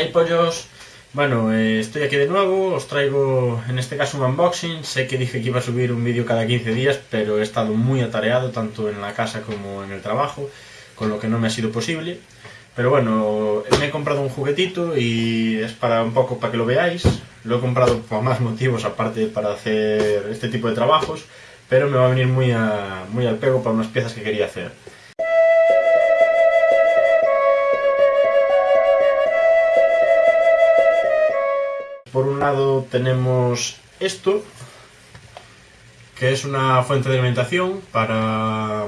Hey pollos, bueno, eh, estoy aquí de nuevo, os traigo en este caso un unboxing, sé que dije que iba a subir un vídeo cada 15 días, pero he estado muy atareado tanto en la casa como en el trabajo, con lo que no me ha sido posible. Pero bueno, me he comprado un juguetito y es para un poco para que lo veáis, lo he comprado por más motivos aparte para hacer este tipo de trabajos, pero me va a venir muy, muy al pego para unas piezas que quería hacer. Por un lado tenemos esto, que es una fuente de alimentación para,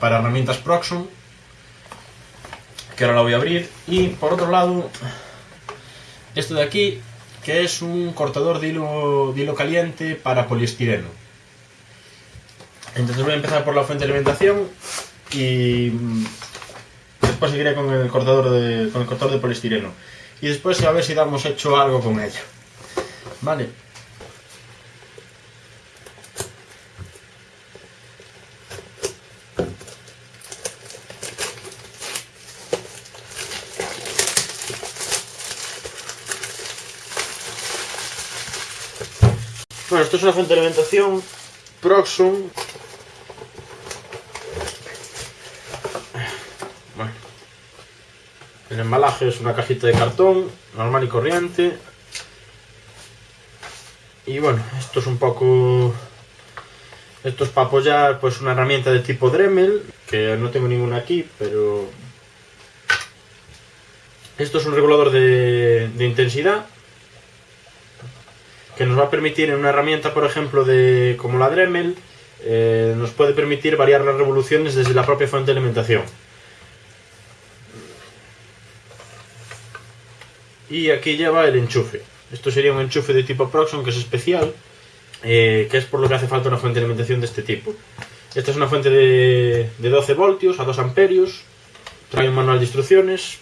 para herramientas Proxon, que ahora la voy a abrir. Y por otro lado, esto de aquí, que es un cortador de hilo, de hilo caliente para poliestireno. Entonces voy a empezar por la fuente de alimentación y después seguiré con el cortador de, con el cortador de poliestireno y después a ver si damos hecho algo con ello. Vale. Bueno, esto es una fuente de alimentación Proxon El embalaje es una cajita de cartón, normal y corriente. Y bueno, esto es un poco... Esto es para apoyar pues una herramienta de tipo Dremel, que no tengo ninguna aquí, pero... Esto es un regulador de, intensidad, que nos va a permitir en una herramienta, por ejemplo, de como la Dremel, eh, nos puede permitir variar las revoluciones desde la propia fuente de alimentación. Y aquí lleva el enchufe. Esto sería un enchufe de tipo Proxon que es especial, eh, que es por lo que hace falta una fuente de alimentación de este tipo. Esta es una fuente de, 12 voltios a 2 amperios, trae un manual de instrucciones,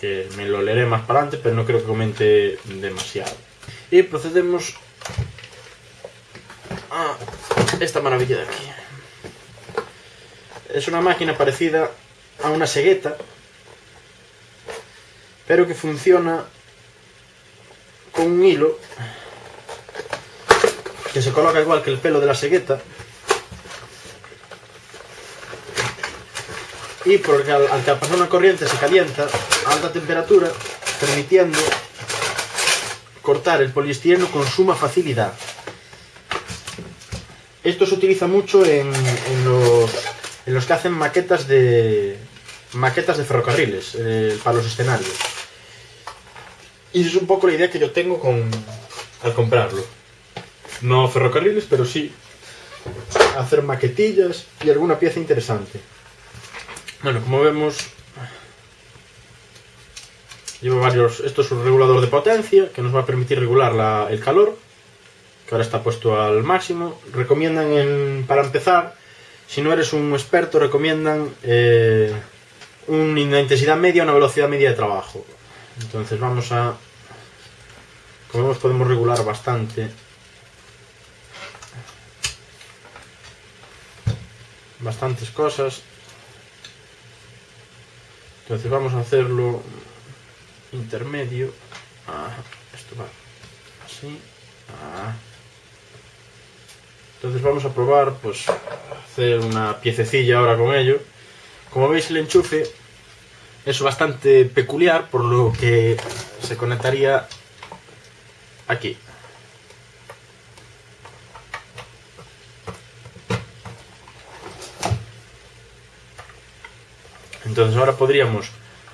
que me lo leeré más para adelante, pero no creo que comente demasiado. Y procedemos a esta maravilla de aquí. Es una máquina parecida a una segueta, pero que funciona con un hilo que se coloca igual que el pelo de la segueta y porque al, al pasar una corriente se calienta a alta temperatura permitiendo cortar el poliestireno con suma facilidad. Esto se utiliza mucho en, los, en los que hacen maquetas de maquetas de ferrocarriles eh, para los escenarios. Y es un poco la idea que yo tengo con al comprarlo. No ferrocarriles, pero sí hacer maquetillas y alguna pieza interesante. Bueno, como vemos, lleva varios... Esto es un regulador de potencia que nos va a permitir regular el calor, que ahora está puesto al máximo. Recomiendan, para empezar, si no eres un experto, recomiendan eh, una intensidad media, una velocidad media de trabajo. Entonces vamos a... Como vemos podemos regular bastante. Bastantes cosas. Entonces vamos a hacerlo intermedio. Ah, esto va así. Ah. Entonces vamos a probar pues hacer una piececilla ahora con ello. Como veis el enchufe es bastante peculiar, por lo que se conectaría aquí. Entonces ahora podríamos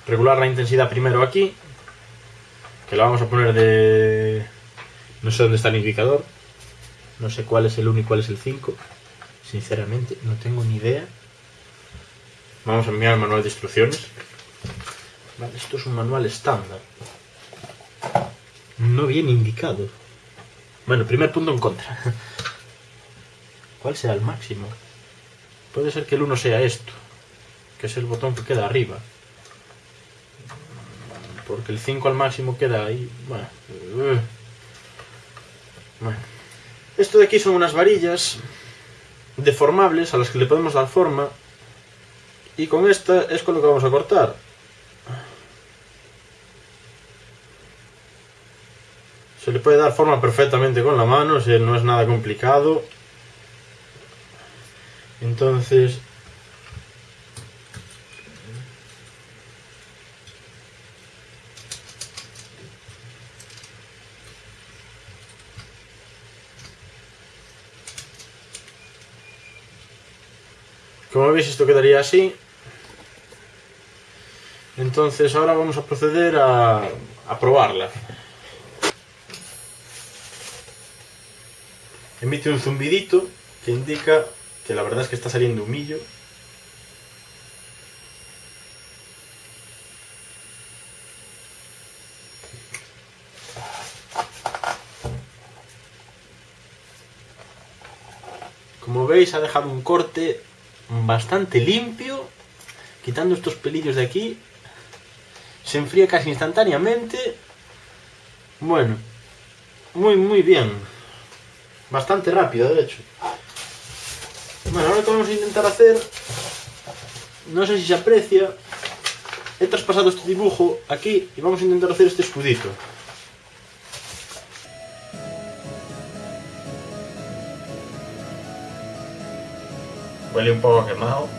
regular la intensidad primero aquí, que la vamos a poner de... no sé dónde está el indicador, no sé cuál es el 1 y cuál es el 5, sinceramente no tengo ni idea. Vamos a enviar el manual de instrucciones. Esto es un manual estándar. No viene indicado. Bueno, primer punto en contra. ¿Cuál será el máximo? Puede ser que el 1 sea esto, que es el botón que queda arriba. Porque el 5 al máximo queda ahí. Bueno. bueno. Esto de aquí son unas varillas deformables a las que le podemos dar forma y con esta es con lo que vamos a cortar. Se le puede dar forma perfectamente con la mano, no es nada complicado. Entonces... Como veis esto quedaría así. Entonces ahora vamos a proceder a, a probarla. Emite un zumbidito que indica que la verdad es que está saliendo humillo. Como veis ha dejado un corte bastante limpio, quitando estos pelillos de aquí. Se enfría casi instantáneamente. Bueno, muy muy bien. Bastante rápido, de hecho. Bueno, ahora lo que vamos a intentar hacer, no sé si se aprecia, he traspasado este dibujo aquí y vamos a intentar hacer este escudito. Huele un poco quemado,